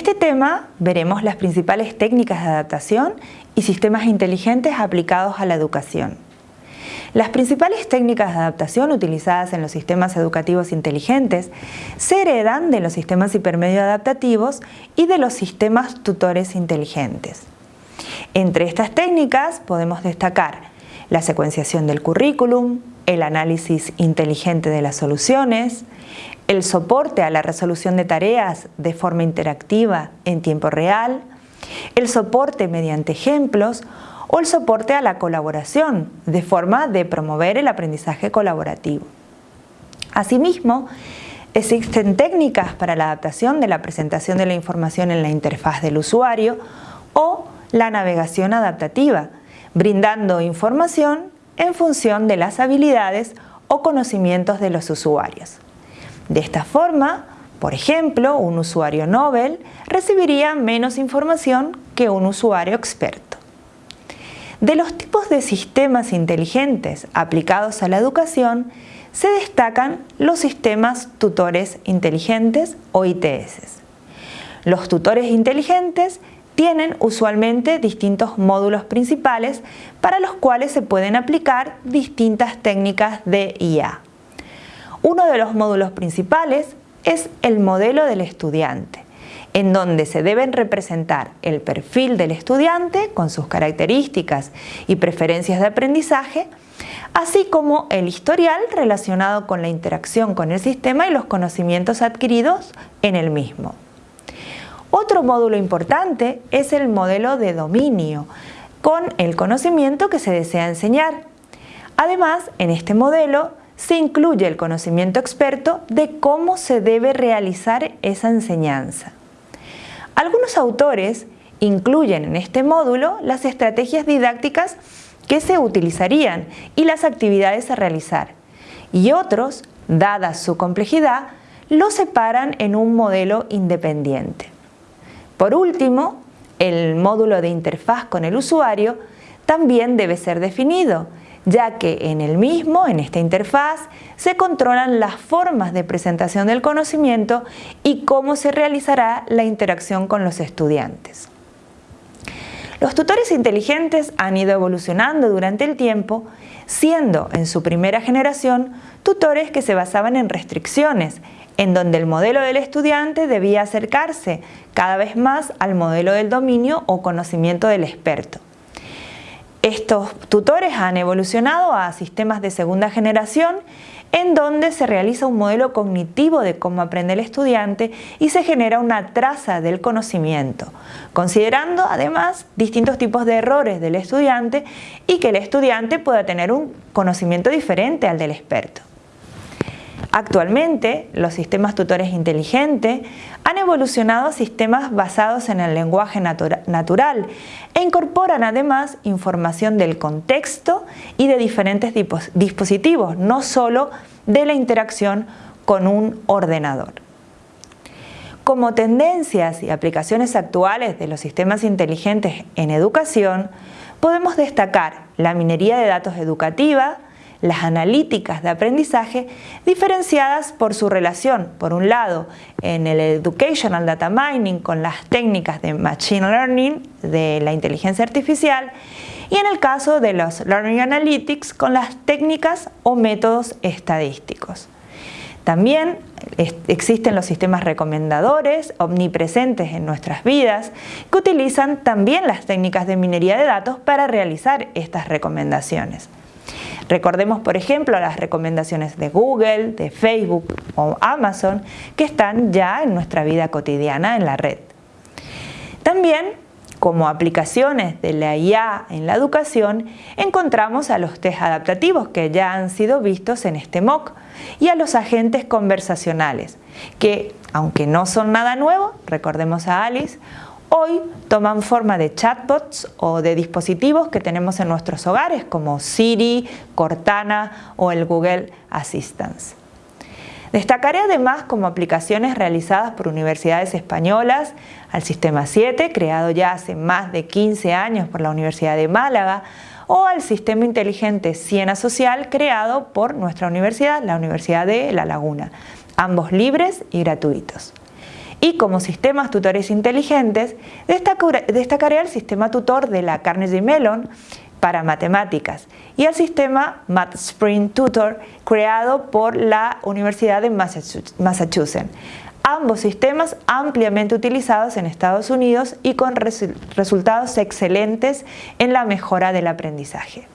este tema veremos las principales técnicas de adaptación y sistemas inteligentes aplicados a la educación. Las principales técnicas de adaptación utilizadas en los sistemas educativos inteligentes se heredan de los sistemas hipermedio adaptativos y de los sistemas tutores inteligentes. Entre estas técnicas podemos destacar la secuenciación del currículum, el análisis inteligente de las soluciones, el soporte a la resolución de tareas de forma interactiva en tiempo real, el soporte mediante ejemplos o el soporte a la colaboración de forma de promover el aprendizaje colaborativo. Asimismo, existen técnicas para la adaptación de la presentación de la información en la interfaz del usuario o la navegación adaptativa, brindando información en función de las habilidades o conocimientos de los usuarios. De esta forma, por ejemplo, un usuario Nobel recibiría menos información que un usuario experto. De los tipos de sistemas inteligentes aplicados a la educación, se destacan los sistemas tutores inteligentes o ITS. Los tutores inteligentes tienen usualmente distintos módulos principales para los cuales se pueden aplicar distintas técnicas de IA. Uno de los módulos principales es el modelo del estudiante, en donde se deben representar el perfil del estudiante con sus características y preferencias de aprendizaje, así como el historial relacionado con la interacción con el sistema y los conocimientos adquiridos en el mismo. Otro módulo importante es el modelo de dominio, con el conocimiento que se desea enseñar. Además, en este modelo se incluye el conocimiento experto de cómo se debe realizar esa enseñanza. Algunos autores incluyen en este módulo las estrategias didácticas que se utilizarían y las actividades a realizar, y otros, dada su complejidad, lo separan en un modelo independiente. Por último, el módulo de interfaz con el usuario también debe ser definido, ya que en el mismo, en esta interfaz, se controlan las formas de presentación del conocimiento y cómo se realizará la interacción con los estudiantes. Los tutores inteligentes han ido evolucionando durante el tiempo, siendo en su primera generación tutores que se basaban en restricciones, en donde el modelo del estudiante debía acercarse cada vez más al modelo del dominio o conocimiento del experto. Estos tutores han evolucionado a sistemas de segunda generación en donde se realiza un modelo cognitivo de cómo aprende el estudiante y se genera una traza del conocimiento, considerando además distintos tipos de errores del estudiante y que el estudiante pueda tener un conocimiento diferente al del experto. Actualmente, los sistemas tutores inteligentes han evolucionado a sistemas basados en el lenguaje natural e incorporan además información del contexto y de diferentes dispositivos, no solo de la interacción con un ordenador. Como tendencias y aplicaciones actuales de los sistemas inteligentes en educación, podemos destacar la minería de datos educativa, las analíticas de aprendizaje diferenciadas por su relación, por un lado, en el Educational Data Mining con las técnicas de Machine Learning de la inteligencia artificial y en el caso de los Learning Analytics con las técnicas o métodos estadísticos. También existen los sistemas recomendadores omnipresentes en nuestras vidas que utilizan también las técnicas de minería de datos para realizar estas recomendaciones. Recordemos, por ejemplo, las recomendaciones de Google, de Facebook o Amazon que están ya en nuestra vida cotidiana en la red. También, como aplicaciones de la IA en la educación, encontramos a los test adaptativos que ya han sido vistos en este MOOC y a los agentes conversacionales, que, aunque no son nada nuevo, recordemos a Alice, hoy toman forma de chatbots o de dispositivos que tenemos en nuestros hogares como Siri, Cortana o el Google Assistant. Destacaré además como aplicaciones realizadas por universidades españolas al Sistema 7, creado ya hace más de 15 años por la Universidad de Málaga, o al Sistema Inteligente Siena Social, creado por nuestra universidad, la Universidad de La Laguna, ambos libres y gratuitos. Y como sistemas tutores inteligentes, destacaré el sistema tutor de la Carnegie Mellon para matemáticas y el sistema MathSpring Tutor creado por la Universidad de Massachusetts. Ambos sistemas ampliamente utilizados en Estados Unidos y con resultados excelentes en la mejora del aprendizaje.